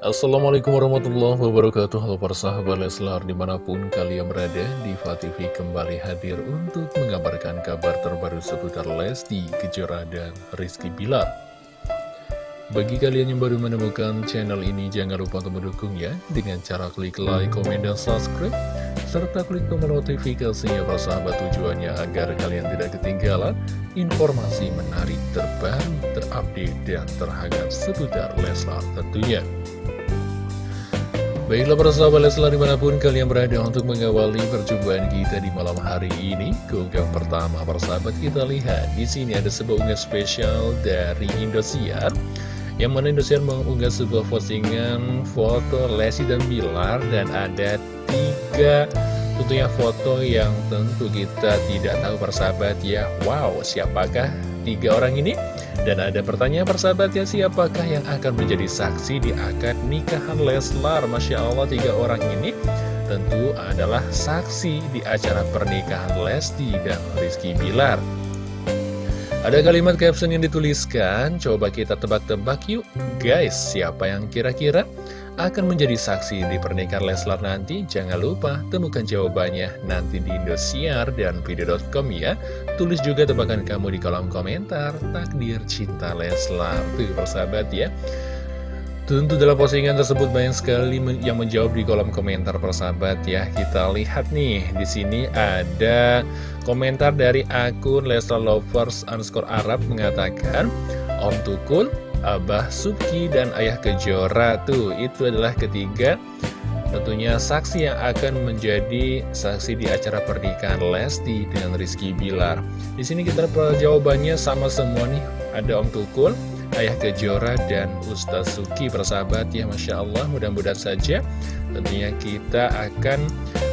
Assalamualaikum warahmatullahi wabarakatuh Halo para sahabat Leslar di mana pun kalian berada Diva TV kembali hadir untuk mengabarkan kabar terbaru seputar Lesti Kejora dan Rizky Bilar Bagi kalian yang baru menemukan channel ini jangan lupa untuk mendukung ya Dengan cara klik like, komen, dan subscribe serta klik tombol notifikasinya para sahabat tujuannya agar kalian tidak ketinggalan informasi menarik terbaru, terupdate, dan terhangat seputar Leslar tentunya. Baiklah para sahabat Leslar di mana pun kalian berada untuk mengawali perjumpaan kita di malam hari ini Keunggahan pertama para sahabat kita lihat di sini ada sebuah unggahan spesial dari Indosiar Yang mana Indosiar mengunggah sebuah postingan foto Lesti dan Bilar Dan ada tiga tentunya foto yang tentu kita tidak tahu para sahabat ya Wow siapakah tiga orang ini? Dan ada pertanyaan persahabatnya siapakah yang akan menjadi saksi di akad nikahan Leslar? Masya Allah tiga orang ini tentu adalah saksi di acara pernikahan Lesti dan Rizky Bilar Ada kalimat caption yang dituliskan, coba kita tebak-tebak yuk Guys, siapa yang kira-kira akan menjadi saksi di pernikahan Leslar nanti? Jangan lupa temukan jawabannya nanti di Indosiar dan video.com ya. Tulis juga tebakan kamu di kolom komentar takdir cinta Leslar. Tuh persahabat ya. Tentu dalam postingan tersebut banyak sekali yang menjawab di kolom komentar persahabat ya. Kita lihat nih, di sini ada komentar dari akun Leslar Lovers underscore Arab mengatakan, Om Tukul, Abah Subki dan Ayah Kejora tuh itu adalah ketiga tentunya saksi yang akan menjadi saksi di acara pernikahan Lesti dengan Rizky Bilar. Di sini kita jawabannya sama semua nih. Ada Om Tukul, Ayah Kejora, dan Ustaz Suki persahabat ya Masya Allah mudah-mudahan saja tentunya kita akan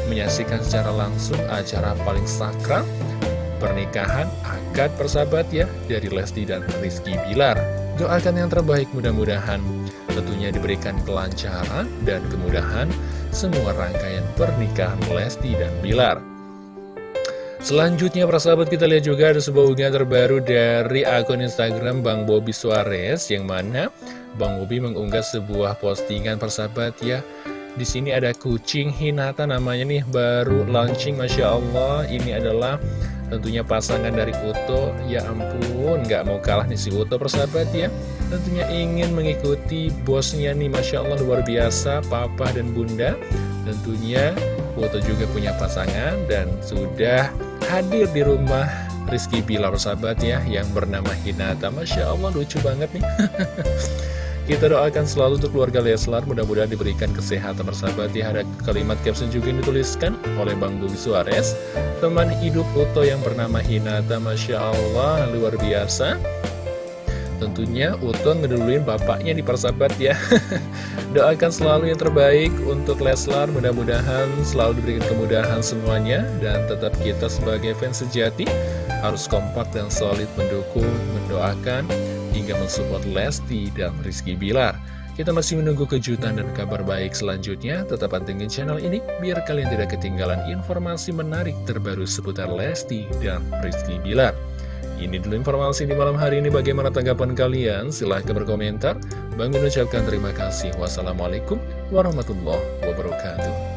menyaksikan secara langsung acara paling sakral pernikahan akad persahabat ya dari Lesti dan Rizky Bilar. Doakan yang terbaik mudah-mudahan tentunya diberikan kelancaran dan kemudahan semua rangkaian pernikahan Lesti dan Bilar. Selanjutnya persahabat kita lihat juga ada sebuah unggahan terbaru dari akun Instagram Bang Bobby Suarez yang mana Bang Bobby mengunggah sebuah postingan persahabat ya. Di sini ada kucing Hinata namanya nih baru launching Masya Allah. Ini adalah tentunya pasangan dari Uto. Ya ampun nggak mau kalah nih si Uto persahabat ya. Tentunya ingin mengikuti bosnya nih Masya Allah luar biasa papa dan bunda. Tentunya Uto juga punya pasangan dan sudah hadir di rumah Rizky Bilar sahabat ya yang bernama Hinata Masya Allah lucu banget nih Kita doakan selalu untuk keluarga Leslar, mudah-mudahan diberikan kesehatan bersahabat. Ya, ada kalimat caption juga yang dituliskan oleh Bang Bumi Suarez. Teman hidup foto yang bernama Hinata, Masya Allah, luar biasa. Tentunya Uto ngeduluin bapaknya di persahabat ya Doakan selalu yang terbaik untuk Leslar Mudah-mudahan selalu diberikan kemudahan semuanya Dan tetap kita sebagai fans sejati Harus kompak dan solid mendukung, mendoakan hingga mensupport Lesti dan Rizky Bilar. Kita masih menunggu kejutan dan kabar baik selanjutnya. Tetap pantengin channel ini biar kalian tidak ketinggalan informasi menarik terbaru seputar Lesti dan Rizky Bilar. Ini dulu informasi di malam hari ini. Bagaimana tanggapan kalian? Silahkan berkomentar. Bang mengucapkan terima kasih. Wassalamualaikum warahmatullahi wabarakatuh.